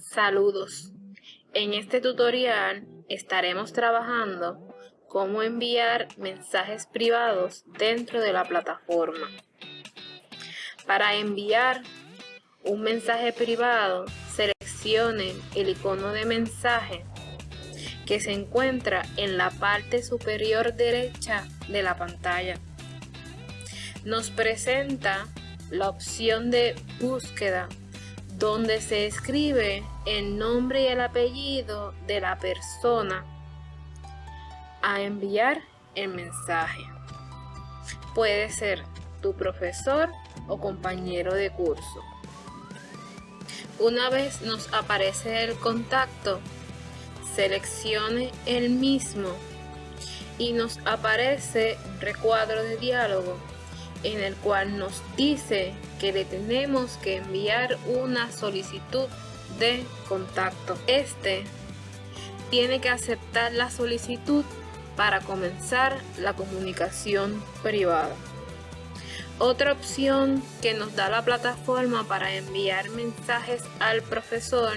Saludos. En este tutorial estaremos trabajando cómo enviar mensajes privados dentro de la plataforma. Para enviar un mensaje privado, seleccione el icono de mensaje que se encuentra en la parte superior derecha de la pantalla. Nos presenta la opción de búsqueda donde se escribe el nombre y el apellido de la persona a enviar el mensaje. Puede ser tu profesor o compañero de curso. Una vez nos aparece el contacto, seleccione el mismo y nos aparece un recuadro de diálogo en el cual nos dice que le tenemos que enviar una solicitud de contacto. Este tiene que aceptar la solicitud para comenzar la comunicación privada. Otra opción que nos da la plataforma para enviar mensajes al profesor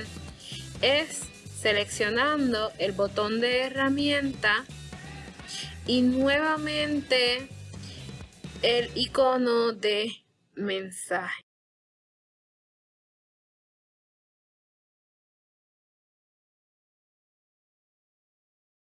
es seleccionando el botón de herramienta y nuevamente el icono de mensaje.